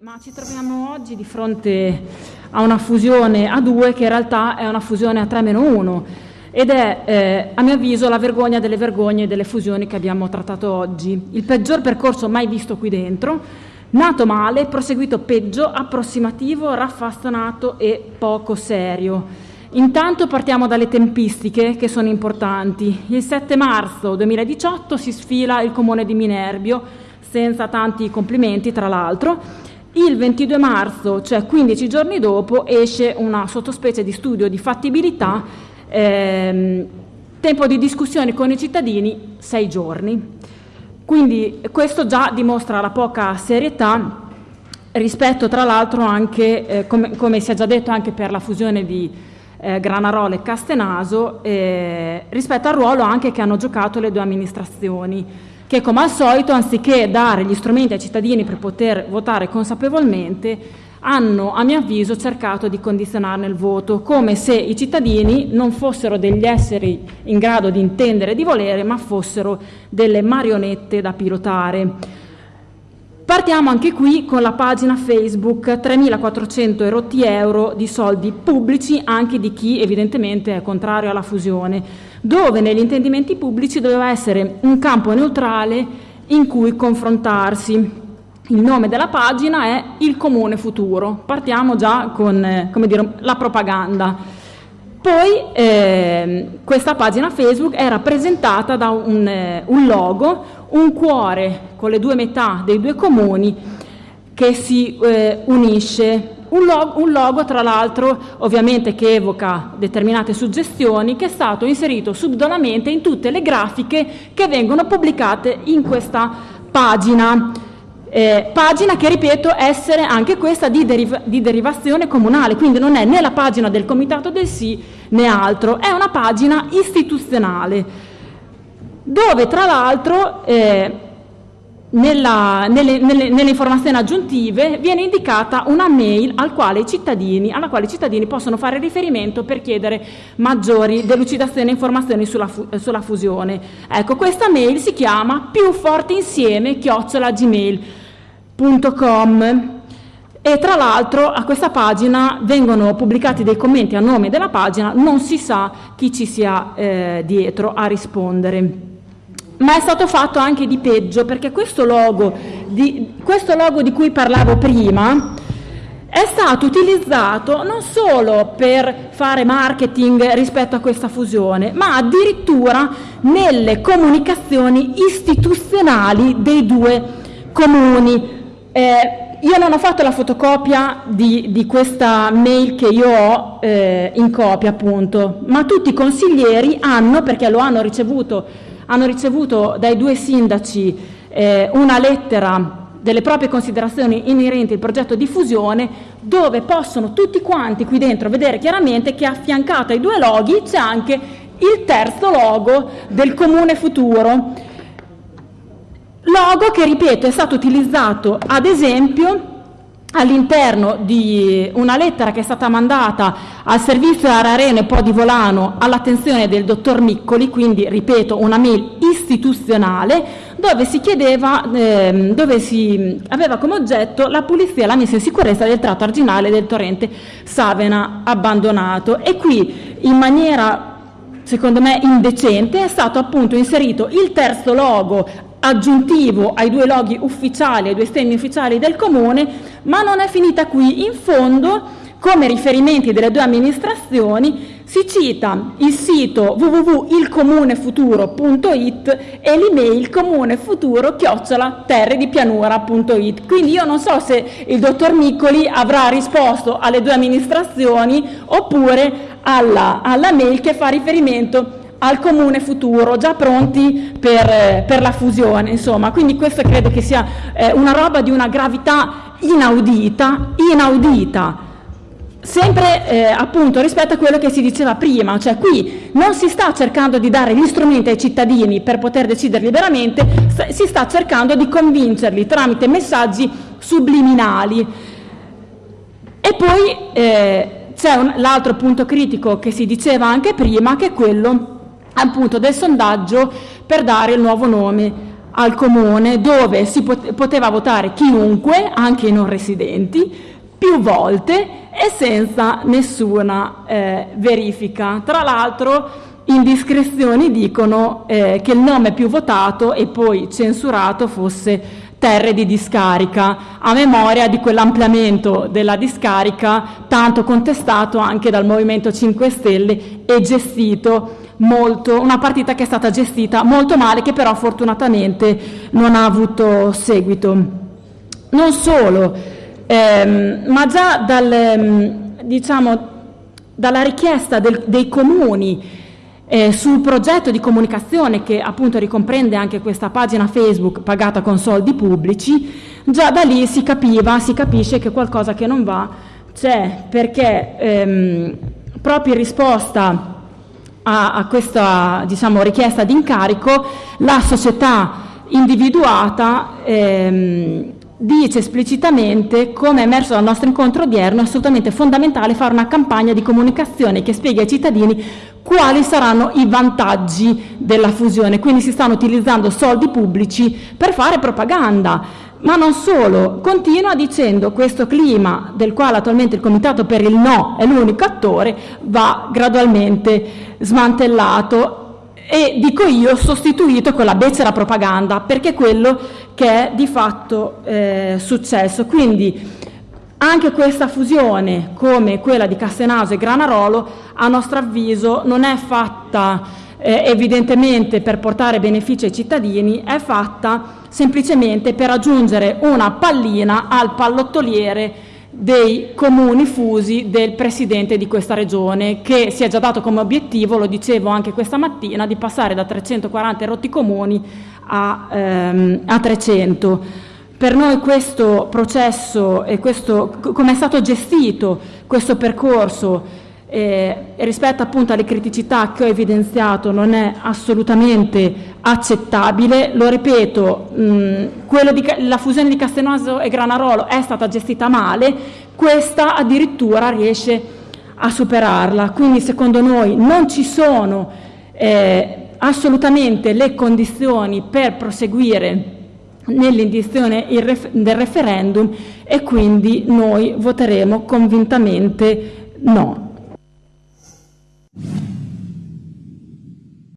ma ci troviamo oggi di fronte a una fusione a due che in realtà è una fusione a 3 meno 1 ed è eh, a mio avviso la vergogna delle vergogne delle fusioni che abbiamo trattato oggi. Il peggior percorso mai visto qui dentro, nato male, proseguito peggio, approssimativo, raffastonato e poco serio. Intanto partiamo dalle tempistiche che sono importanti. Il 7 marzo 2018 si sfila il comune di Minerbio, senza tanti complimenti tra l'altro, il 22 marzo, cioè 15 giorni dopo, esce una sottospecie di studio di fattibilità, ehm, tempo di discussione con i cittadini 6 giorni. Quindi questo già dimostra la poca serietà rispetto tra l'altro anche, eh, come, come, si è già detto anche per la fusione di eh, Granarola e Castenaso, eh, rispetto al ruolo anche che hanno giocato le due amministrazioni che come al solito, anziché dare gli strumenti ai cittadini per poter votare consapevolmente, hanno, a mio avviso, cercato di condizionarne il voto, come se i cittadini non fossero degli esseri in grado di intendere e di volere, ma fossero delle marionette da pilotare. Partiamo anche qui con la pagina Facebook 3.400 erotti euro di soldi pubblici anche di chi evidentemente è contrario alla fusione, dove negli intendimenti pubblici doveva essere un campo neutrale in cui confrontarsi. Il nome della pagina è Il Comune Futuro. Partiamo già con eh, dire, la propaganda. Poi eh, questa pagina Facebook è rappresentata da un, eh, un logo un cuore con le due metà dei due comuni che si eh, unisce. Un logo, un logo, tra l'altro, ovviamente che evoca determinate suggestioni, che è stato inserito subdolamente in tutte le grafiche che vengono pubblicate in questa pagina. Eh, pagina che ripeto essere anche questa di, deriva di, derivazione comunale, quindi non è né la pagina del comitato del sì né altro, è una pagina istituzionale dove tra l'altro eh, nelle, nelle, nelle, informazioni aggiuntive viene indicata una mail al quale alla quale i cittadini possono fare riferimento per chiedere maggiori delucidazioni e informazioni sulla, fu, sulla fusione. Ecco, questa mail si chiama più forte insieme chiocciolagmail.com e tra l'altro a questa pagina vengono pubblicati dei commenti a nome della pagina, non si sa chi ci sia eh, dietro a rispondere ma è stato fatto anche di peggio perché questo logo di, questo logo di cui parlavo prima è stato utilizzato non solo per fare marketing rispetto a questa fusione, ma addirittura nelle comunicazioni istituzionali dei due comuni. Eh, io non ho fatto la fotocopia di, di questa mail che io ho eh, in copia, appunto, ma tutti i consiglieri hanno, perché lo hanno ricevuto hanno ricevuto dai due sindaci eh, una lettera delle proprie considerazioni inerenti al progetto di fusione dove possono tutti quanti qui dentro vedere chiaramente che affiancato ai due loghi c'è anche il terzo logo del comune futuro. Logo che, ripeto, è stato utilizzato ad esempio all'interno di una lettera che è stata mandata al servizio Ararene Po di Volano all'attenzione del dottor Miccoli, quindi ripeto una mail istituzionale, dove si chiedeva, eh, dove si aveva come oggetto la pulizia e la messa in sicurezza del tratto arginale del torrente Savena abbandonato. E qui in maniera secondo me indecente, è stato appunto inserito il terzo logo aggiuntivo ai due loghi ufficiali, ai due stemmi ufficiali del Comune, ma non è finita qui. In fondo, come riferimenti delle due amministrazioni, si cita il sito www.ilcomunefuturo.it e l'email comunefuturo-terredipianura.it. Quindi io non so se il dottor Miccoli avrà risposto alle due amministrazioni oppure alla, alla mail che fa riferimento al comune futuro, già pronti per, per la fusione, insomma. Quindi questo credo che sia eh, una roba di una gravità inaudita, inaudita. Sempre eh, appunto rispetto a quello che si diceva prima, cioè qui non si sta cercando di dare gli strumenti ai cittadini per poter decidere liberamente, si sta cercando di convincerli tramite messaggi subliminali. E poi eh, c'è l'altro punto critico che si diceva anche prima, che è quello appunto del sondaggio per dare il nuovo nome al comune dove si poteva votare chiunque, anche i non residenti, più volte e senza nessuna eh, verifica. Tra l'altro indiscrezioni dicono eh, che il nome più votato e poi censurato fosse terre di discarica, a memoria di quell'ampliamento della discarica tanto contestato anche dal Movimento 5 Stelle e gestito molto, una partita che è stata gestita molto male che però fortunatamente non ha avuto seguito. Non solo, ehm, ma già dal, ehm, diciamo, dalla richiesta del, dei comuni eh, sul progetto di comunicazione che appunto ricomprende anche questa pagina Facebook pagata con soldi pubblici, già da lì si capiva, si capisce che qualcosa che non va c'è, perché ehm, proprio in risposta a, a questa diciamo, richiesta di incarico la società individuata ehm, dice esplicitamente, come è emerso dal nostro incontro odierno, è assolutamente fondamentale fare una campagna di comunicazione che spieghi ai cittadini quali saranno i vantaggi della fusione. Quindi si stanno utilizzando soldi pubblici per fare propaganda. Ma non solo, continua dicendo questo clima del quale attualmente il Comitato per il No è l'unico attore va gradualmente smantellato e dico io sostituito con la becera propaganda perché è quello che è di fatto eh, successo. Quindi anche questa fusione, come quella di Castenaso e Granarolo, a nostro avviso non è fatta eh, evidentemente per portare benefici ai cittadini, è fatta semplicemente per aggiungere una pallina al pallottoliere dei comuni fusi del presidente di questa regione che si è già dato come obiettivo, lo dicevo anche questa mattina, di passare da 340 rotti comuni a, ehm, a 300. Per noi questo processo e come è stato gestito questo percorso eh, rispetto appunto alle criticità che ho evidenziato non è assolutamente accettabile. Lo ripeto, mh, di, la fusione di Castenoso e Granarolo è stata gestita male, questa addirittura riesce a superarla. Quindi secondo noi non ci sono eh, assolutamente le condizioni per proseguire nell'indizione del referendum e quindi noi voteremo convintamente no.